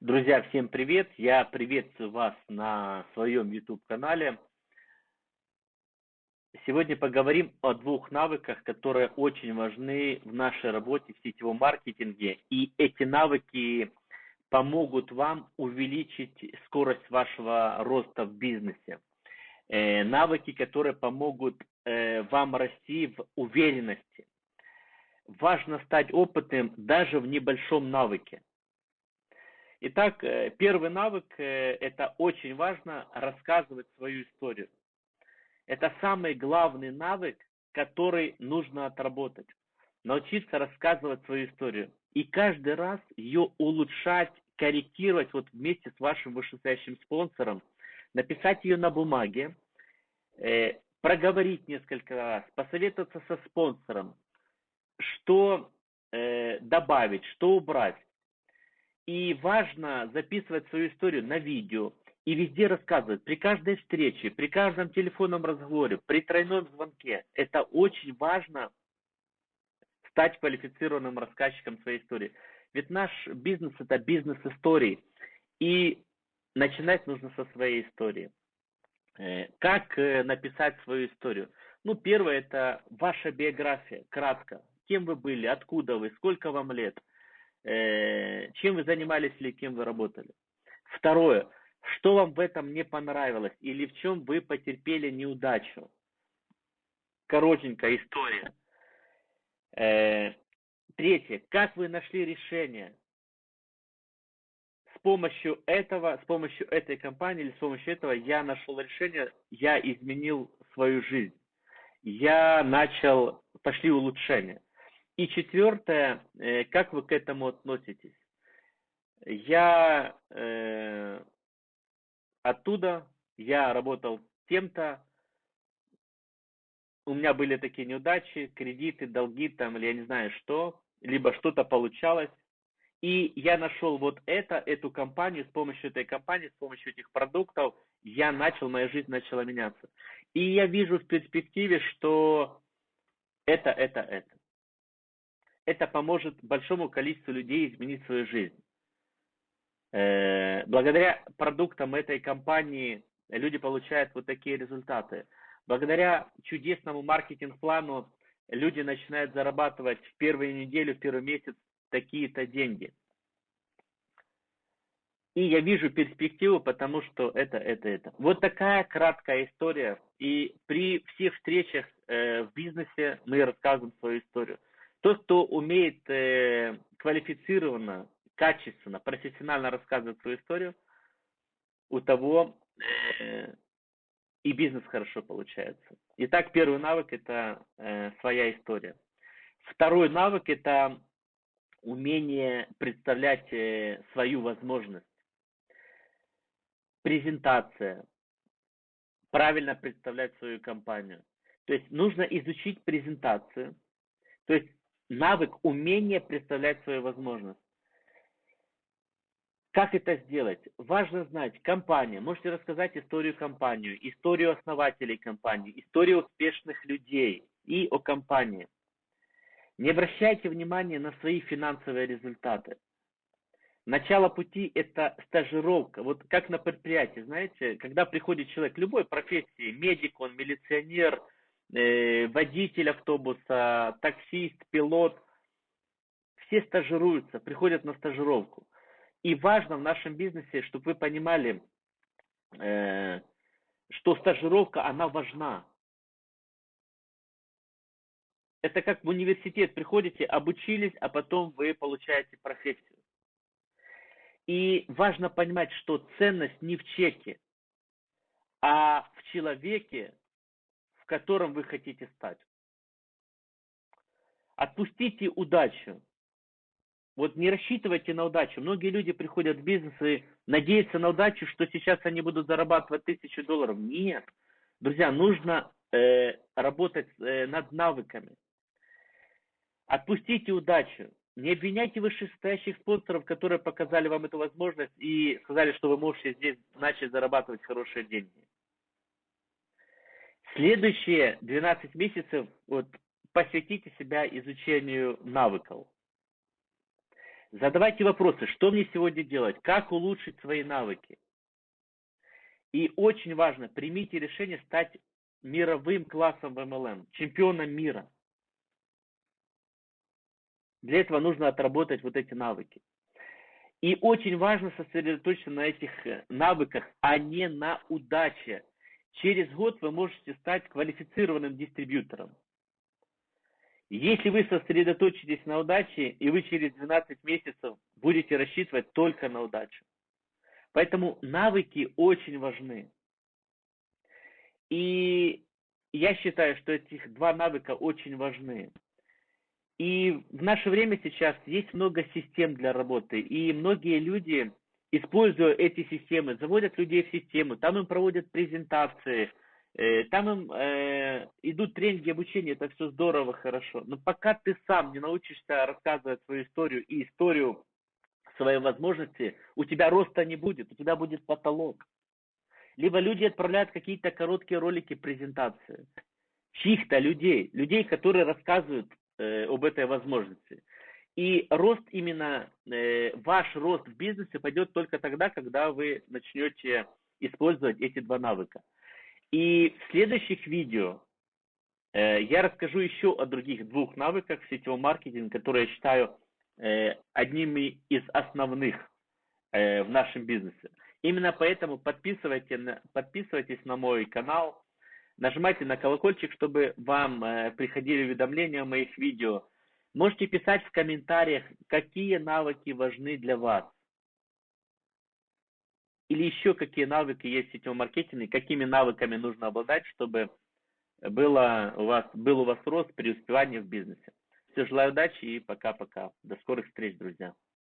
Друзья, всем привет! Я приветствую вас на своем YouTube-канале. Сегодня поговорим о двух навыках, которые очень важны в нашей работе в сетевом маркетинге. И эти навыки помогут вам увеличить скорость вашего роста в бизнесе. Э, навыки, которые помогут э, вам расти в уверенности. Важно стать опытным даже в небольшом навыке. Итак, э, первый навык э, – это очень важно рассказывать свою историю. Это самый главный навык, который нужно отработать. Научиться рассказывать свою историю. И каждый раз ее улучшать, корректировать вот вместе с вашим вышестоящим спонсором, написать ее на бумаге, э, проговорить несколько раз, посоветоваться со спонсором, что добавить, что убрать и важно записывать свою историю на видео и везде рассказывать, при каждой встрече, при каждом телефонном разговоре, при тройном звонке. Это очень важно стать квалифицированным рассказчиком своей истории. Ведь наш бизнес это бизнес истории. И начинать нужно со своей истории. Э, как э, написать свою историю? Ну, первое это ваша биография, кратко. Кем вы были, откуда вы, сколько вам лет – чем вы занимались или кем вы работали. Второе, что вам в этом не понравилось или в чем вы потерпели неудачу. Коротенькая история. Э, третье, как вы нашли решение. С помощью этого, с помощью этой компании или с помощью этого я нашел решение, я изменил свою жизнь. Я начал, пошли улучшения. И четвертое, э, как вы к этому относитесь? Я э, оттуда, я работал тем-то, у меня были такие неудачи, кредиты, долги там, или я не знаю что, либо что-то получалось. И я нашел вот это, эту компанию, с помощью этой компании, с помощью этих продуктов, я начал, моя жизнь начала меняться. И я вижу в перспективе, что это, это, это это поможет большому количеству людей изменить свою жизнь. Э, благодаря продуктам этой компании люди получают вот такие результаты. Благодаря чудесному маркетинг-плану люди начинают зарабатывать в первую неделю, в первый месяц такие-то деньги. И я вижу перспективу, потому что это, это, это. Вот такая краткая история. И при всех встречах э, в бизнесе мы рассказываем свою историю. Тот, кто умеет э, квалифицированно, качественно, профессионально рассказывать свою историю, у того э, и бизнес хорошо получается. Итак, первый навык – это э, своя история. Второй навык – это умение представлять э, свою возможность. Презентация. Правильно представлять свою компанию. То есть нужно изучить презентацию. То есть навык, умение представлять свою возможность. Как это сделать? Важно знать компания. Можете рассказать историю компании, историю основателей компании, историю успешных людей и о компании. Не обращайте внимания на свои финансовые результаты. Начало пути – это стажировка. Вот как на предприятии, знаете, когда приходит человек любой профессии, медик, он милиционер – водитель автобуса, таксист, пилот, все стажируются, приходят на стажировку. И важно в нашем бизнесе, чтобы вы понимали, э, что стажировка, она важна. Это как в университет приходите, обучились, а потом вы получаете профессию. И важно понимать, что ценность не в чеке, а в человеке, которым вы хотите стать. Отпустите удачу. Вот не рассчитывайте на удачу. Многие люди приходят в бизнес и надеются на удачу, что сейчас они будут зарабатывать тысячу долларов. Нет. Друзья, нужно э, работать э, над навыками. Отпустите удачу. Не обвиняйте вышестоящих спонсоров, которые показали вам эту возможность и сказали, что вы можете здесь начать зарабатывать хорошие деньги. Следующие 12 месяцев вот, посвятите себя изучению навыков. Задавайте вопросы, что мне сегодня делать, как улучшить свои навыки. И очень важно, примите решение стать мировым классом в MLM, чемпионом мира. Для этого нужно отработать вот эти навыки. И очень важно сосредоточиться на этих э, навыках, а не на удаче. Через год вы можете стать квалифицированным дистрибьютором. Если вы сосредоточитесь на удаче, и вы через 12 месяцев будете рассчитывать только на удачу. Поэтому навыки очень важны. И я считаю, что этих два навыка очень важны. И в наше время сейчас есть много систем для работы, и многие люди, используя эти системы, заводят людей в систему, там им проводят презентации, э, там им э, идут тренинги обучения, это все здорово, хорошо. Но пока ты сам не научишься рассказывать свою историю и историю своей возможности, у тебя роста не будет, у тебя будет потолок. Либо люди отправляют какие-то короткие ролики презентации чьих-то людей, людей, которые рассказывают э, об этой возможности. И рост именно, э, ваш рост в бизнесе пойдет только тогда, когда вы начнете использовать эти два навыка. И в следующих видео э, я расскажу еще о других двух навыках сетевого маркетинга, которые я считаю Э, одними из основных в нашем бизнесе. Именно поэтому подписывайтесь на, подписывайтесь на мой канал, нажимайте на колокольчик, чтобы вам приходили уведомления о моих видео. Можете писать в комментариях, какие навыки важны для вас. Или еще какие навыки есть в сетевом маркетинге, какими навыками нужно обладать, чтобы было у вас, был у вас рост при успевании в бизнесе. Все, желаю удачи и пока-пока. До скорых встреч, друзья.